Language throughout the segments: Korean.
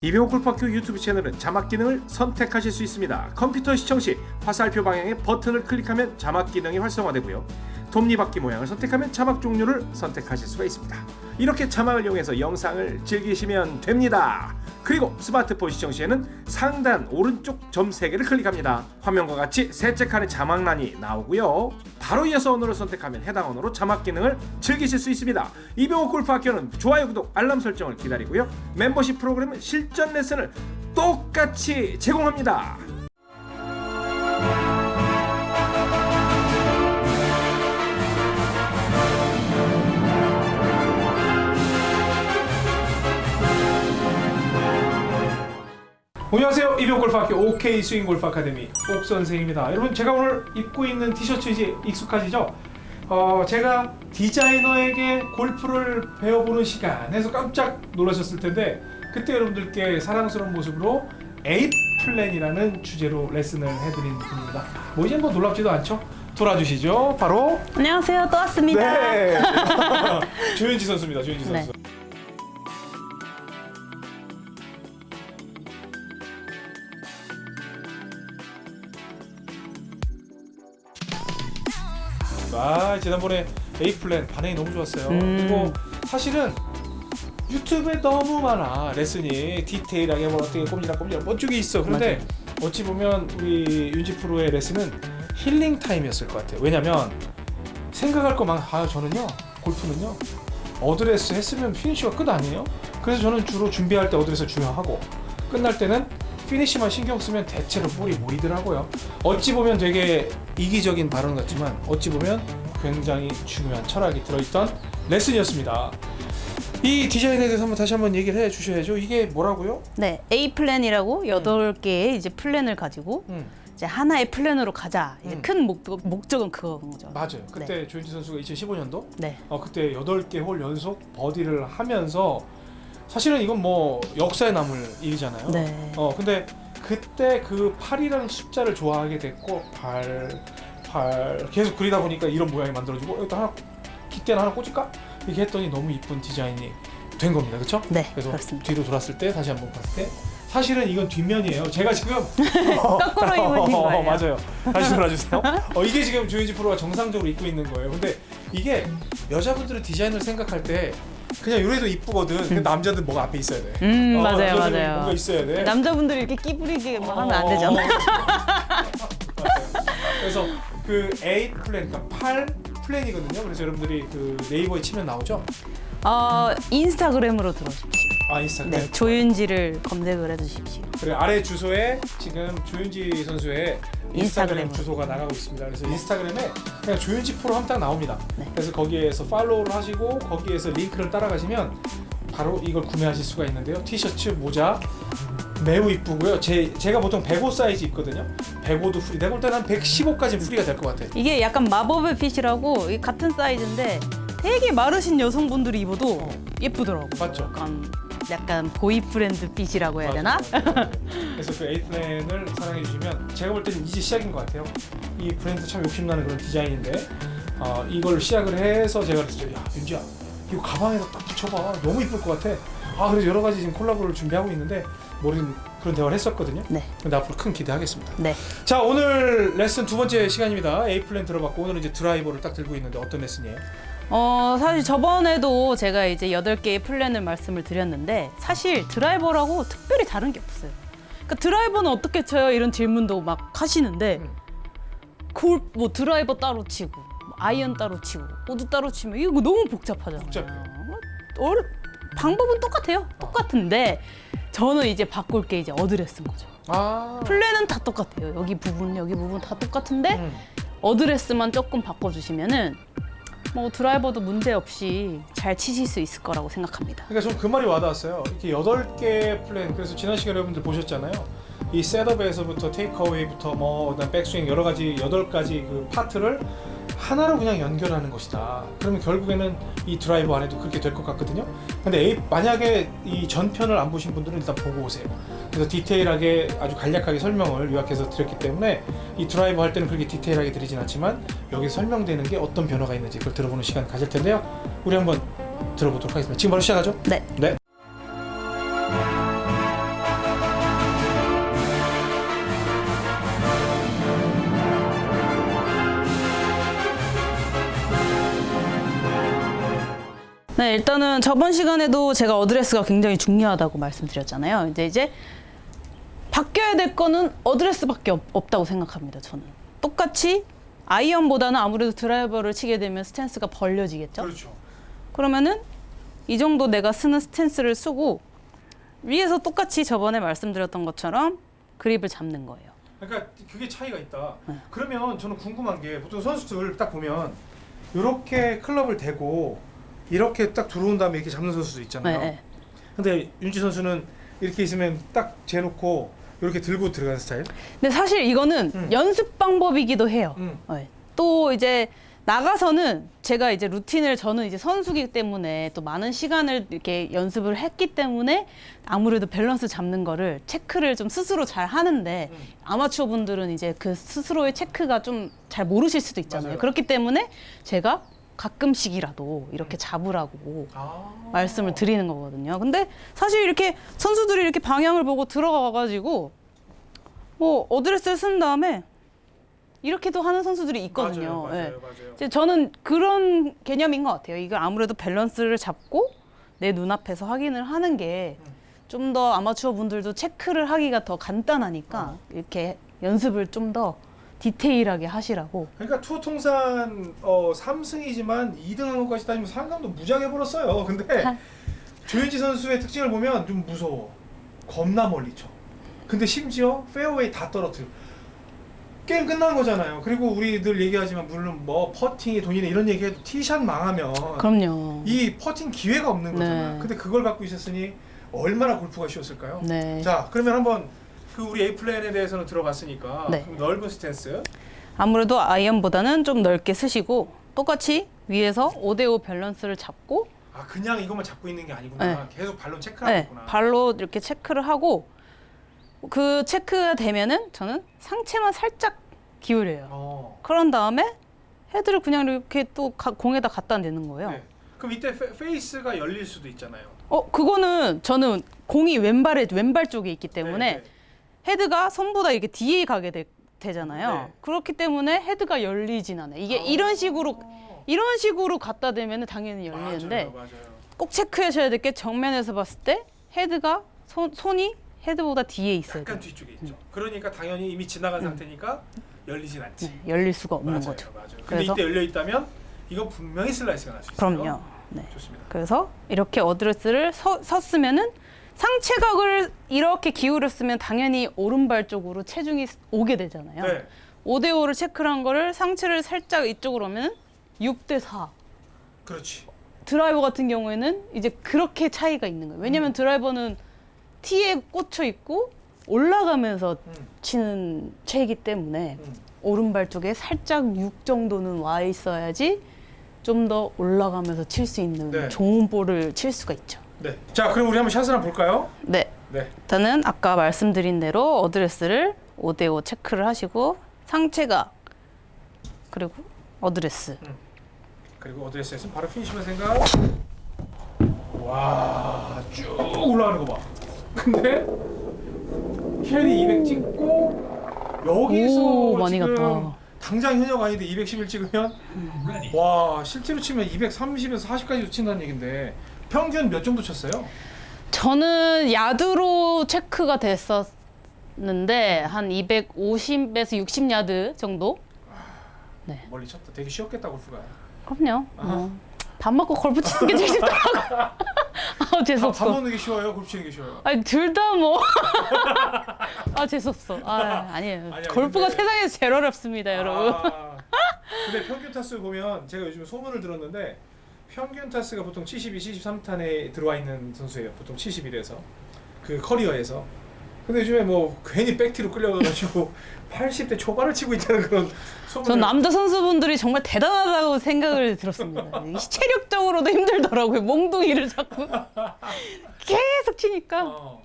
이병호 골프학교 유튜브 채널은 자막 기능을 선택하실 수 있습니다. 컴퓨터 시청 시 화살표 방향의 버튼을 클릭하면 자막 기능이 활성화되고요. 톱니바퀴 모양을 선택하면 자막 종류를 선택하실 수가 있습니다. 이렇게 자막을 이용해서 영상을 즐기시면 됩니다. 그리고 스마트폰 시청 시에는 상단 오른쪽 점 3개를 클릭합니다. 화면과 같이 셋째 칸에 자막란이 나오고요. 바로 이어서 언어를 선택하면 해당 언어로 자막 기능을 즐기실 수 있습니다. 이병호 골프 학교는 좋아요, 구독, 알람 설정을 기다리고요. 멤버십 프로그램은 실전 레슨을 똑같이 제공합니다. 안녕하세요 이병 골프학교 OK 스윙 골프 아카데미 옥 선생입니다. 여러분 제가 오늘 입고 있는 티셔츠 이제 익숙하시죠? 어 제가 디자이너에게 골프를 배워보는 시간 해서 깜짝 놀라셨을 텐데 그때 여러분들께 사랑스러운 모습으로 A 플랜이라는 주제로 레슨을 해드린 분입니다. 뭐 이제 뭐 놀랍지도 않죠? 돌아주시죠. 바로 안녕하세요. 또 왔습니다. 네 조현지 선수입니다. 조현지 네. 선수. 아 지난번에 A 플랜 반응이 너무 좋았어요. 음. 그리고 사실은 유튜브에 너무 많아 레슨이 디테일하게 뭐 어떻게 꼼지락 꼼지락 멋지게 있어. 그런데 어찌 보면 우리 윤지 프로의 레슨은 힐링 타임이었을 것 같아요. 왜냐면 생각할 거만 아 저는요 골프는요 어드레스 했으면 피니쉬가 끝 아니에요? 그래서 저는 주로 준비할 때 어드레스 중요하고 끝날 때는 피니쉬만 신경 쓰면 대체로 볼이 모이더라고요. 어찌 보면 되게 이기적인 발언 같지만 어찌 보면 굉장히 중요한 철학이 들어있던 레슨이었습니다. 이 디자인에 대해서 한번 다시 한번 얘기를 해 주셔야죠. 이게 뭐라고요? 네, A 플랜이라고 여덟 개의 이제 플랜을 가지고 음, 이제 하나의 플랜으로 가자. 이제 음. 큰 목, 목적은 그거인 거죠. 맞아요. 그때 조윤지 선수가 2015년도 네. 어, 그때 8개 홀 연속 버디를 하면서 사실은 이건 뭐 역사에 남을 일이잖아요. 네. 어 근데 그때 그 8이라는 숫자를 좋아하게 됐고 8, 8 계속 그리다 보니까 이런 모양이 만들어지고 여기다 하나 깃대나 하나 꽂을까? 이렇게 했더니 너무 이쁜 디자인이 된 겁니다. 그렇죠? 네, 그래서 그렇습니다. 뒤로 돌았을 때 다시 한번 봤을 때 사실은 이건 뒷면이에요. 제가 지금 거꾸로 입으신 어, 거예요. 맞아요. 다시 돌아주세요. 어, 이게 지금 조현지 프로가 정상적으로 입고 있는 거예요. 근데 이게 여자분들은 디자인을 생각할 때 그냥 이래도 이쁘거든. 근데 남자들 뭐가 앞에 있어야 돼. 음, 어, 맞아요, 맞아요. 뭔가 있어야 돼. 남자분들이 이렇게 끼부리게 뭐 하면 안 어, 되잖아. 맞아요. 그래서 그 A 플랜, 그러니까 8 플랜이거든요. 그래서 여러분들이 그 네이버에 치면 나오죠. 어, 인스타그램으로 들어오십시오. 아 인스타그램. 네, 조윤지를 검색을 해주십시오. 그리고 아래 주소에 지금 조윤지 선수의 인스타그램. 주소가 나가고 있습니다. 그래서 인스타그램에 그냥 조윤지 프로 하면 딱 나옵니다. 네. 그래서 거기에서 팔로우를 하시고 거기에서 링크를 따라가시면 바로 이걸 구매하실 수가 있는데요. 티셔츠, 모자 매우 이쁘고요. 제, 제가 보통 105 사이즈 입거든요. 105도 free. 내가 볼 때는 한 115까지 free가 될 것 같아. 이게 약간 마법의 fit이라고 이 같은 사이즈인데 되게 마르신 여성분들이 입어도 어. 예쁘더라고. 맞죠? 약간 약간 boyfriend fit이라고 해야 되나? 그래서 그 에이플랜을 사랑해 주시면 제가 볼 때는 이제 시작인 것 같아요. 이 브랜드 참 욕심나는 그런 디자인인데 어, 이걸 시작을 해서 제가 그랬죠. 야 윤지야 이거 가방에다 딱 붙여봐. 너무 이쁠 것 같아. 아 그래서 여러 가지 지금 콜라보를 준비하고 있는데 모르는 그런 대화를 했었거든요. 네, 근데 앞으로 큰 기대하겠습니다. 네. 자 오늘 레슨 두 번째 시간입니다. 에이플랜 들어봤고 오늘은 이제 드라이버를 딱 들고 있는데 어떤 레슨이에요? 어 사실 저번에도 제가 이제 여덟 개의 플랜을 말씀을 드렸는데 사실 드라이버라고 특별히 다른 게 없어요. 그러니까 드라이버는 어떻게 쳐요? 이런 질문도 막 하시는데 음. 뭐 드라이버 따로 치고 뭐 아이언 따로 치고 모두 따로 치면 이거 너무 복잡하잖아요. 복잡해요. 어, 방법은 똑같아요. 똑같은데 저는 이제 바꿀 게 이제 어드레스인 거죠. 아 플랜은 다 똑같아요. 여기 부분 여기 부분 다 똑같은데 음. 어드레스만 조금 바꿔주시면은 뭐 드라이버도 문제 없이 잘 치실 수 있을 거라고 생각합니다. 그러니까 저는 그 말이 와닿았어요. 이렇게 여덟 개 플랜. 그래서 지난 시간에 여러분들 보셨잖아요. 이 셋업에서부터 테이크어웨이부터 뭐 백스윙 여러 가지 여덟 가지 그 파트를 하나로 그냥 연결하는 것이다. 그러면 결국에는 이 드라이버 안에도 그렇게 될 것 같거든요. 근데 에이, 만약에 이 전편을 안 보신 분들은 일단 보고 오세요. 그래서 디테일하게 아주 간략하게 설명을 요약해서 드렸기 때문에 이 드라이버 할 때는 그렇게 디테일하게 드리진 않지만 여기 설명되는 게 어떤 변화가 있는지 그걸 들어보는 시간 가질 텐데요. 우리 한번 들어보도록 하겠습니다. 지금 바로 시작하죠? 네. 네. 네, 일단은 저번 시간에도 제가 어드레스가 굉장히 중요하다고 말씀드렸잖아요. 이제 이제 바뀌어야 될 거는 어드레스밖에 없, 없다고 생각합니다. 저는 똑같이 아이언보다는 아무래도 드라이버를 치게 되면 스탠스가 벌려지겠죠. 그렇죠. 그러면은 이 정도 내가 쓰는 스탠스를 쓰고 위에서 똑같이 저번에 말씀드렸던 것처럼 그립을 잡는 거예요. 그러니까 그게 차이가 있다. 네. 그러면 저는 궁금한 게 보통 선수들 딱 보면 이렇게 클럽을 대고 이렇게 딱 들어온 다음에 이렇게 잡는 선수도 있잖아요. 네, 네. 근데 윤지 선수는 이렇게 있으면 딱 재놓고 이렇게 들고 들어가는 스타일. 근데 사실 이거는 음. 연습 방법이기도 해요. 음. 네. 또 이제 나가서는 제가 이제 루틴을 저는 이제 선수기 때문에 또 많은 시간을 이렇게 연습을 했기 때문에 아무래도 밸런스 잡는 거를 체크를 좀 스스로 잘 하는데 음. 아마추어 분들은 이제 그 스스로의 체크가 좀 잘 모르실 수도 있잖아요. 맞아요. 그렇기 때문에 제가 가끔씩이라도 이렇게 잡으라고 아. 말씀을 드리는 거거든요. 근데 사실 이렇게 선수들이 이렇게 방향을 보고 들어가가지고 뭐 어드레스를 쓴 다음에 이렇게도 하는 선수들이 있거든요. 맞아요, 예. 맞아요, 맞아요. 이제 저는 그런 개념인 것 같아요. 이걸 아무래도 밸런스를 잡고 내 눈앞에서 확인을 하는 게 좀 더 아마추어 분들도 체크를 하기가 더 간단하니까 어. 이렇게 연습을 좀더 디테일하게 하시라고. 그러니까 투어 통산 어, 3승이지만 2등한 것까지 따지면 상금도 무지하게 벌었어요. 근데 조윤지 선수의 특징을 보면 좀 무서워. 겁나 멀리 쳐. 근데 심지어 페어웨이 다 떨어뜨려. 게임 끝난 거잖아요. 그리고 우리들 얘기하지만 물론 뭐 퍼팅이 돈이네 이런 얘기해도 티샷 망하면 그럼요. 이 퍼팅 기회가 없는 거잖아요. 네. 근데 그걸 갖고 있었으니 얼마나 골프가 쉬웠을까요? 네. 자, 그러면 한번 그 우리 A 플랜에 대해서는 들어봤으니까 네. 넓은 스탠스. 아무래도 아이언보다는 좀 넓게 쓰시고 똑같이 위에서 5대5 밸런스를 잡고 아 그냥 이것만 잡고 있는 게 아니구나. 네. 계속 발로 체크하고 네. 발로 이렇게 체크를 하고 그 체크가 되면은 저는 상체만 살짝 기울여요. 어. 그런 다음에 헤드를 그냥 이렇게 또 가- 공에다 갖다 대는 거예요. 네. 그럼 이때 페, 페이스가 열릴 수도 있잖아요. 어, 그거는 저는 공이 왼발에 왼발 쪽에 있기 때문에 네, 네. 헤드가 손보다 이렇게 뒤에 가게 되, 되잖아요. 네. 그렇기 때문에 헤드가 열리진 않아요. 이게 아. 이런 식으로 이런 식으로 갖다 대면 당연히 열리는데 맞아요, 맞아요. 꼭 체크하셔야 될 게 정면에서 봤을 때 헤드가 손, 손이 헤드보다 뒤에 있어야 돼요. 약간 뒤쪽에 있죠. 그러니까 당연히 이미 지나간 상태니까 열리진 않지. 네, 열릴 수가 없는 맞아요, 거죠. 맞아요. 근데 그래서- 이때 열려 있다면 이건 분명히 슬라이스가 날 수 있어요. 그럼요. 네. 좋습니다. 그래서 이렇게 어드레스를 서, 섰으면은 상체각을 이렇게 기울였으면 당연히 오른발 쪽으로 체중이 오게 되잖아요. 네. 5대 5를 체크를 한 거를 상체를 살짝 이쪽으로 하면 6대 4. 그렇지. 드라이버 같은 경우에는 이제 그렇게 차이가 있는 거예요. 왜냐면 음. 드라이버는 티에 꽂혀 있고 올라가면서 음, 치는 채이기 때문에 음. 오른발 쪽에 살짝 6 정도는 와 있어야지 좀 더 올라가면서 칠 수 있는 네. 좋은 볼을 칠 수가 있죠. 네. 자, 그럼 우리 한번 샷을 한번 볼까요? 네. 네. 일단은 아까 말씀드린 대로 어드레스를 5대5 체크를 하시고 상체각 그리고 어드레스 그리고 어드레스에서 바로 피니시만 생각. 와, 쭉 올라가는 거 봐. 근데 캐리 200 찍고 여기서 오, 많이 갔다. 당장 현역 아닌데 211 찍으면 와 실제로 치면 230에서 40까지도 친다는 얘긴데 평균 몇 정도 쳤어요? 저는 야드로 체크가 됐었는데 한 250에서 60 야드 정도? 멀리 쳤다. 되게 쉬웠겠다 골프가. 그럼요. 어. 밥 먹고 골프 치는 게 제일 쉽더라고. 아 밥, 재수없어. 밥 먹는 게 쉬워요? 골프 치는 게 쉬워요? 아니 둘 다 뭐. 아 재수없어. 아 아니에요. 아니야, 골프가 근데- 세상에서 제일 어렵습니다, 여러분. 아, 근데 평균 타수 보면 제가 요즘 소문을 들었는데 평균 타수가 보통 72, 73탄에 들어와 있는 선수예요. 보통 71에서 그 커리어에서. 근데 요즘에 뭐 괜히 백티로 끌려가가지고 80대 초반을 치고 있다는 그런. 전 남자 선수분들이 정말 대단하다고 생각을 들었습니다. 이 체력적으로도 힘들더라고요. 몽둥이를 자꾸 계속 치니까. 어,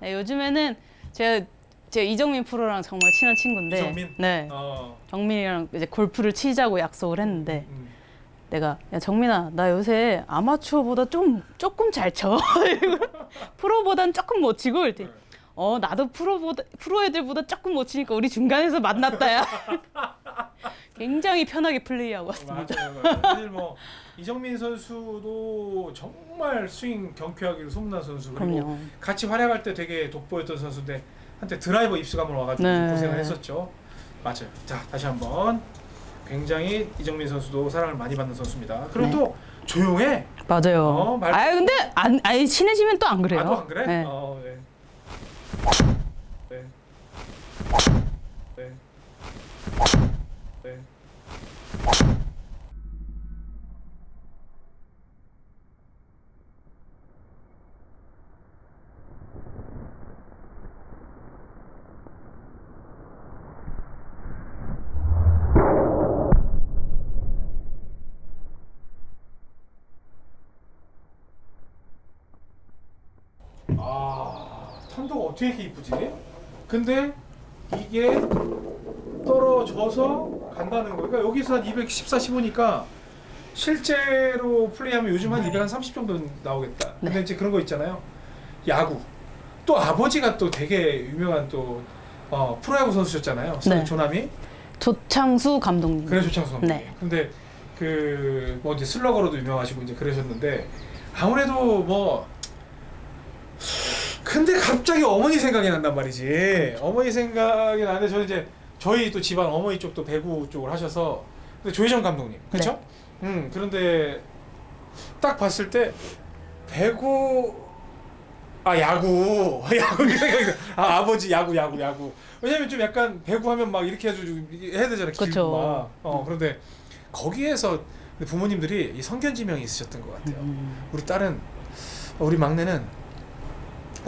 네, 요즘에는 제가 제가 이정민 프로랑 정말 친한 친구인데, 이정민? 네, 어, 정민이랑 이제 골프를 치자고 약속을 했는데, 음. 내가 야 정민아 나 요새 아마추어보다 좀 조금 잘 쳐. 프로보단 조금 못 치고 이랬더니 네. 어 나도 프로보다 프로 애들보다 조금 못 치니까 우리 중간에서 만났다 야. 굉장히 편하게 플레이하고 왔습니다. 맞아요. 사실 뭐 이정민 선수도 정말 스윙 경쾌하기로 소문난 선수 그리고 그럼요. 같이 활약할 때 되게 돋보였던 선수인데 한때 드라이버 입수감을 와가지고 네. 고생을 했었죠. 맞아요. 자 다시 한번 굉장히 이정민 선수도 사랑을 많이 받는 선수입니다. 그리고 네. 또 조용해. 맞아요. 어, 말- 아 근데 안, 아니 친해지면 또 안 그래요. 아, 또안 그래? 네. 어, 네. 네. 네. 네. 아, 탄도가 어떻게 이렇게 이쁘지? 근데 이게 떨어져서 간다는 거니까 그러니까 여기서 한 214, 15니까 실제로 플레이하면 요즘 한 230 정도 나오겠다. 근데 네. 이제 그런 거 있잖아요. 야구. 또 아버지가 또 되게 유명한 또 어, 프로야구 선수셨잖아요. 네. 조남이. 조창수 감독님. 그래 조창수 선수. 네. 근데 그 뭐 이제 슬러거로도 유명하시고 이제 그러셨는데 아무래도 뭐 근데 갑자기 어머니 생각이 난단 말이지. 어머니 생각이 나는데 저는 이제 저희 또 집안 어머니 쪽도 배구 쪽을 하셔서 근데 조혜정 감독님 그렇죠? 음 그런데 딱 봤을 때 배구 아 야구 야구 생각이. 아 아버지 야구 야구 야구 왜냐면 좀 약간 배구 하면 막 이렇게 이게 해야 되잖아. 길고 막. 어 그런데 거기에서 부모님들이 이 성견지명이 있으셨던 것 같아요. 음. 우리 딸은 우리 막내는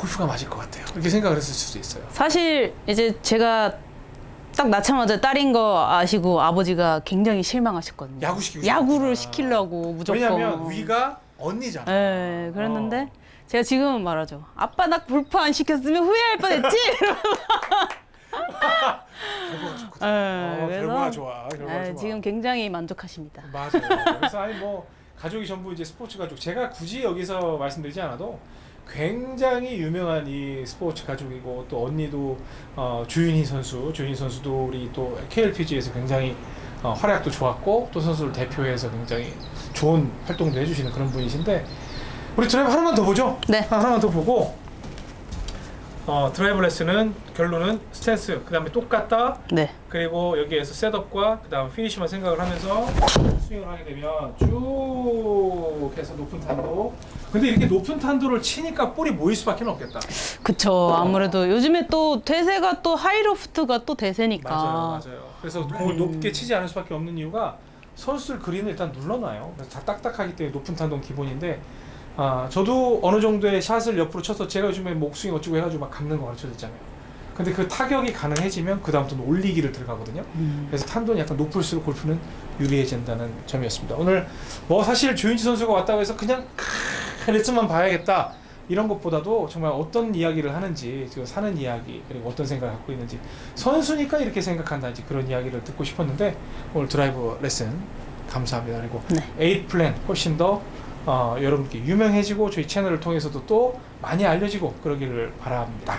골프가 맞을 것 같아요. 이렇게 생각을 했을 수도 있어요. 사실 이제 제가 딱 낳자마자 딸인 거 아시고 아버지가 굉장히 실망하셨거든요. 야구 시키고 야구를 싶었구나. 시키려고 무조건. 왜냐면 위가 언니잖아. 네, 그랬는데 어. 제가 지금은 말하죠. 아빠 나 골프 안 시켰으면 후회할 뻔했지. 결과가 좋거든. 네, 어, 결과가 좋아. 결과가 네, 좋아. 지금 굉장히 만족하십니다. 맞아요. 그래서 아니 뭐 가족이 전부 이제 스포츠 가족. 제가 굳이 여기서 말씀드리지 않아도 굉장히 유명한 이 스포츠 가족이고 또 언니도 어, 조윤희 선수, 조윤희 선수도 우리 또 KLPGA에서 굉장히 어, 활약도 좋았고 또 선수를 대표해서 굉장히 좋은 활동도 해주시는 그런 분이신데 우리 드라이브 하나만 더 보죠. 네. 하- 하나만 더 보고 어, 드라이브 레슨은 결론은 스탠스 그 다음에 똑같다 네. 그리고 여기에서 setup과 그 다음 피니시만 생각을 하면서 스윙을 하게 되면 쭉 해서 높은 탄도. 근데 이렇게 높은 탄도를 치니까 볼이 모일 수밖에 없겠다. 그쵸. 아무래도 요즘에 또 대세가 또 하이로프트가 또 대세니까. 맞아요, 맞아요. 그래서 공을 높게 치지 않을 수밖에 없는 이유가 선수들 그린을 일단 눌러놔요. 그래서 다 딱딱하기 때문에 높은 탄도는 기본인데. 아, 저도 어느 정도의 샷을 옆으로 쳐서 제가 요즘에 목스윙 어쩌고 해가지고 막 감는 거 가르쳐줬잖아요. 근데 그 타격이 가능해지면 그 다음부터는 올리기를 들어가거든요. 음. 그래서 탄도는 약간 높을수록 골프는 유리해진다는 점이었습니다. 오늘 뭐 사실 조윤지 선수가 왔다고 해서 그냥 크- 레슨만 봐야겠다 이런 것보다도 정말 어떤 이야기를 하는지 지금 사는 이야기 그리고 어떤 생각을 갖고 있는지 선수니까 이렇게 생각한다든지 그런 이야기를 듣고 싶었는데 오늘 드라이브 레슨 감사합니다. 그리고 네. 에잇 플랜 훨씬 더 어, 여러분께 유명해지고 저희 채널을 통해서도 또 많이 알려지고 그러기를 바랍니다.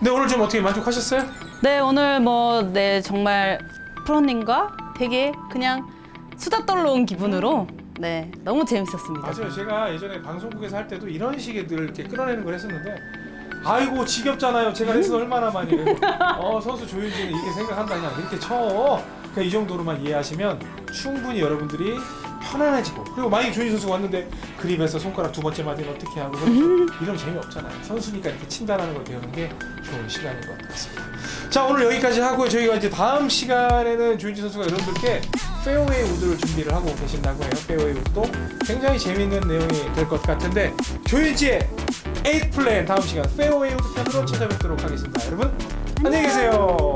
네 오늘 좀 어떻게 만족하셨어요? 네, 오늘 뭐, 네, 정말 프로님과 되게 그냥 수다 떨러 온 기분으로 네, 너무 재밌었습니다. 맞아요. 제가 예전에 방송국에서 할 때도 이런 식의 늘 이렇게 끌어내는 걸 했었는데 아이고 지겹잖아요. 제가 레슨 얼마나 많이. 어 선수 조윤진은 이렇게 생각한다냐 이렇게 쳐. 그러니까 이 정도로만 이해하시면 충분히 여러분들이 편안해지고 그리고 만약에 조윤진 선수가 왔는데 그립에서 손가락 두 번째 맞으면 어떻게 하고 이러면 재미없잖아요. 선수니까 이렇게 친다라는 걸 배우는 게 좋은 시간인 것 같습니다. 자 오늘 여기까지 하고요. 저희가 이제 다음 시간에는 조윤지 선수가 여러분들께 페어웨이 우드를 준비를 하고 계신다고 해요. 페어웨이 우드도 굉장히 재밌는 내용이 될 것 같은데 조윤지의 에잇 플랜 다음 시간 페어웨이 우드 편으로 찾아뵙도록 하겠습니다. 여러분 안녕히 계세요.